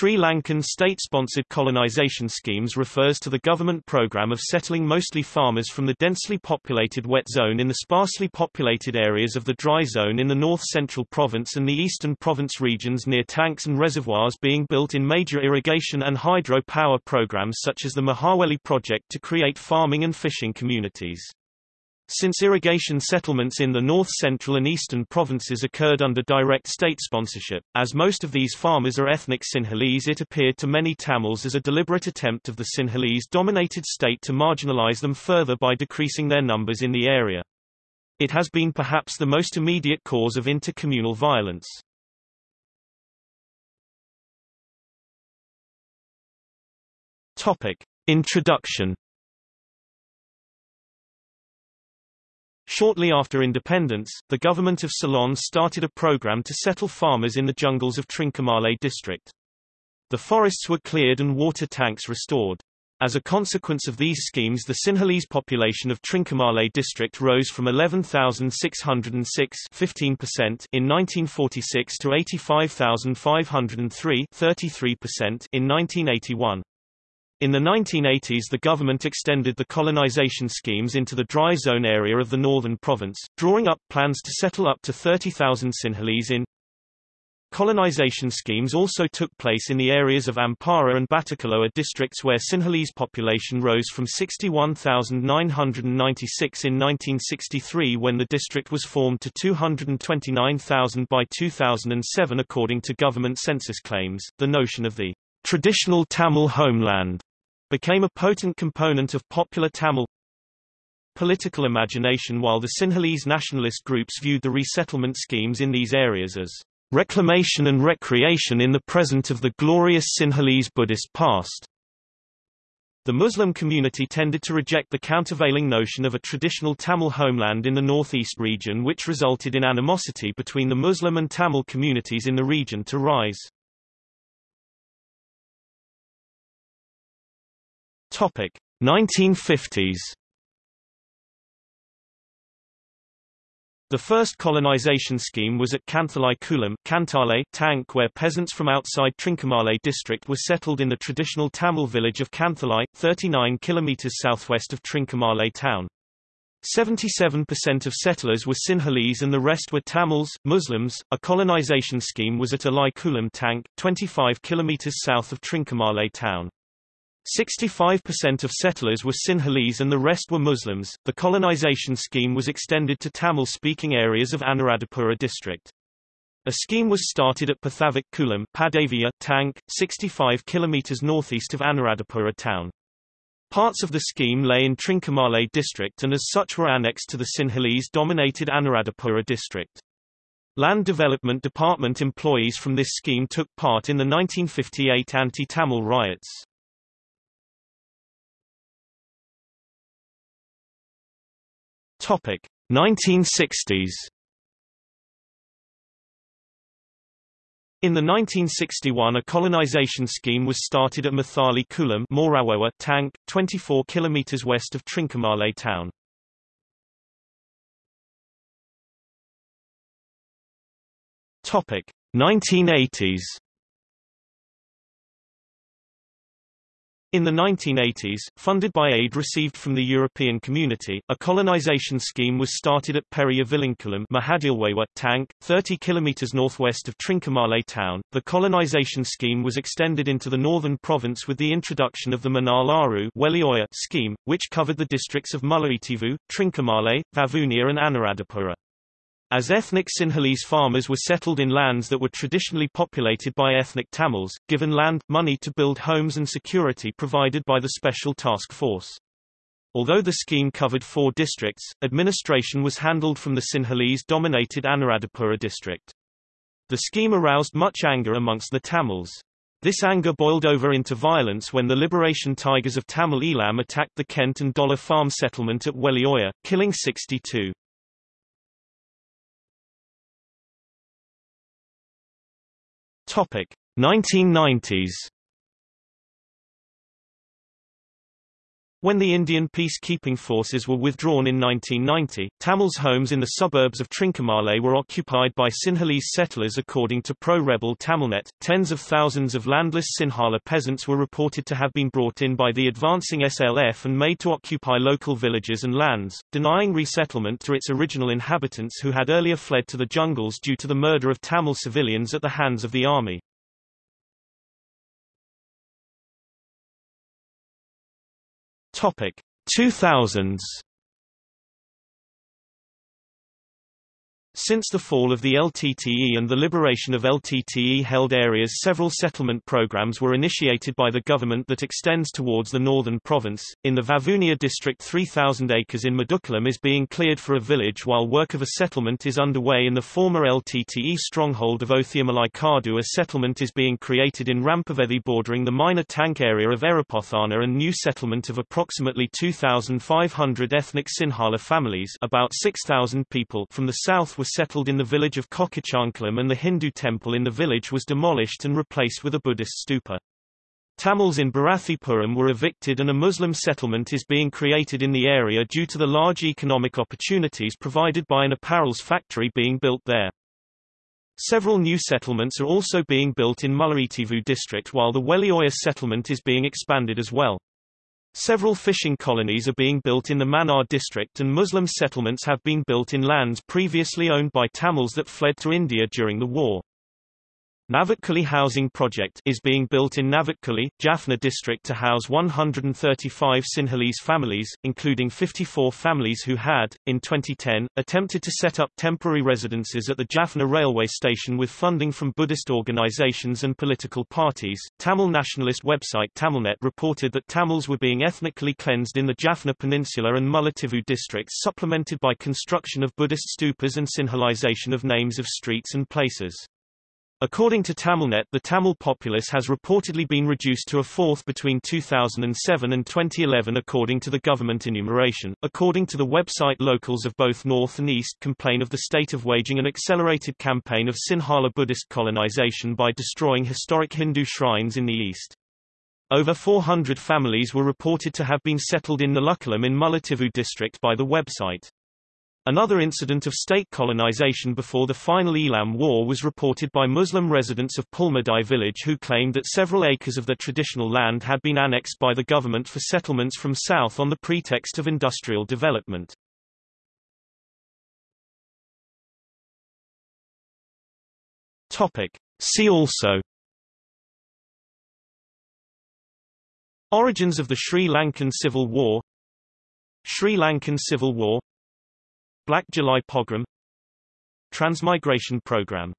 Sri Lankan state-sponsored colonization schemes refers to the government program of settling mostly farmers from the densely populated wet zone in the sparsely populated areas of the dry zone in the north-central province and the eastern province regions near tanks and reservoirs being built in major irrigation and hydro power programs such as the Mahaweli project to create farming and fishing communities. Since irrigation settlements in the north-central and eastern provinces occurred under direct state sponsorship, as most of these farmers are ethnic Sinhalese it appeared to many Tamils as a deliberate attempt of the Sinhalese-dominated state to marginalize them further by decreasing their numbers in the area. It has been perhaps the most immediate cause of intercommunal violence. Topic. Introduction Shortly after independence, the government of Ceylon started a program to settle farmers in the jungles of Trincomalee district. The forests were cleared and water tanks restored. As a consequence of these schemes the Sinhalese population of Trincomalee district rose from 11,606 15% in 1946 to 85,503 33% in 1981. In the 1980s the government extended the colonization schemes into the dry zone area of the northern province, drawing up plans to settle up to 30,000 Sinhalese in. Colonization schemes also took place in the areas of Ampara and Batticaloa districts where Sinhalese population rose from 61,996 in 1963 when the district was formed to 229,000 by 2007 according to government census claims. The notion of the traditional Tamil homeland became a potent component of popular Tamil political imagination while the Sinhalese nationalist groups viewed the resettlement schemes in these areas as reclamation and recreation in the present of the glorious Sinhalese Buddhist past. The Muslim community tended to reject the countervailing notion of a traditional Tamil homeland in the northeast region which resulted in animosity between the Muslim and Tamil communities in the region to rise. Topic 1950s The first colonization scheme was at Kanthalai Kulam Kantale, Tank where peasants from outside Trincomalee district were settled in the traditional Tamil village of Kanthalai, 39 km southwest of Trincomalee town. 77% of settlers were Sinhalese and the rest were Tamils, Muslims. A colonization scheme was at Alai Kulam Tank, 25 km south of Trincomalee town. 65% of settlers were Sinhalese and the rest were Muslims. The colonization scheme was extended to Tamil-speaking areas of Anuradhapura district. A scheme was started at Pathavik Kulam Padavia, Tank, 65 km northeast of Anuradhapura town. Parts of the scheme lay in Trincomalee district and as such were annexed to the Sinhalese-dominated Anuradhapura district. Land Development Department employees from this scheme took part in the 1958 anti-Tamil riots. Topic 1960s. In the 1961 a colonization scheme was started at Mathali Kulam Morawewa Tank, 24 km west of Trincomalee town. Topic 1980s. In the 1980s, funded by aid received from the European Community, a colonization scheme was started at Periya Vilinkulam Tank, 30 km northwest of Trincomalee town. The colonization scheme was extended into the northern province with the introduction of the Manalaru Welioya scheme, which covered the districts of Mullaitivu, Trincomalee, Vavuniya and Anuradhapura. As ethnic Sinhalese farmers were settled in lands that were traditionally populated by ethnic Tamils, given land, money to build homes and security provided by the Special Task Force. Although the scheme covered four districts, administration was handled from the Sinhalese-dominated Anuradhapura district. The scheme aroused much anger amongst the Tamils. This anger boiled over into violence when the Liberation Tigers of Tamil Eelam attacked the Kent and Dollar farm settlement at Welioya, killing 62. Topic 1990s. When the Indian peacekeeping forces were withdrawn in 1990, Tamils' homes in the suburbs of Trincomalee were occupied by Sinhalese settlers according to pro-rebel Tamilnet. Tens of thousands of landless Sinhala peasants were reported to have been brought in by the advancing SLF and made to occupy local villages and lands, denying resettlement to its original inhabitants who had earlier fled to the jungles due to the murder of Tamil civilians at the hands of the army. Topic 2000s Since the fall of the LTTE and the liberation of LTTE-held areas several settlement programs were initiated by the government that extends towards the northern province. In the Vavuniya district 3,000 acres in Madukkalam is being cleared for a village while work of a settlement is underway in the former LTTE stronghold of Othiyamalai Kadu a settlement is being created in Rampavethi bordering the minor tank area of Erapothana and new settlement of approximately 2,500 ethnic Sinhala families about 6,000 people from the south were settled in the village of Kokichankalam and the Hindu temple in the village was demolished and replaced with a Buddhist stupa. Tamils in Bharathipuram were evicted and a Muslim settlement is being created in the area due to the large economic opportunities provided by an apparels factory being built there. Several new settlements are also being built in Mullaitivu district while the Welioya settlement is being expanded as well. Several fishing colonies are being built in the Mannar district and Muslim settlements have been built in lands previously owned by Tamils that fled to India during the war. Navakkuli housing project is being built in Navakkuli, Jaffna district to house 135 Sinhalese families, including 54 families who had, in 2010, attempted to set up temporary residences at the Jaffna railway station with funding from Buddhist organizations and political parties. Tamil nationalist website Tamilnet reported that Tamils were being ethnically cleansed in the Jaffna Peninsula and Mullaitivu districts supplemented by construction of Buddhist stupas and Sinhalization of names of streets and places. According to Tamilnet the Tamil populace has reportedly been reduced to a fourth between 2007 and 2011 according to the government enumeration. According to the website locals of both North and East complain of the state of waging an accelerated campaign of Sinhala Buddhist colonization by destroying historic Hindu shrines in the East. Over 400 families were reported to have been settled in Nalukkalam in Mullaitivu district by the website. Another incident of state colonization before the final Eelam War was reported by Muslim residents of Pulmadai village who claimed that several acres of their traditional land had been annexed by the government for settlements from south on the pretext of industrial development. Topic. See also Origins of the Sri Lankan Civil War Sri Lankan Civil War Black July Pogrom Transmigration Program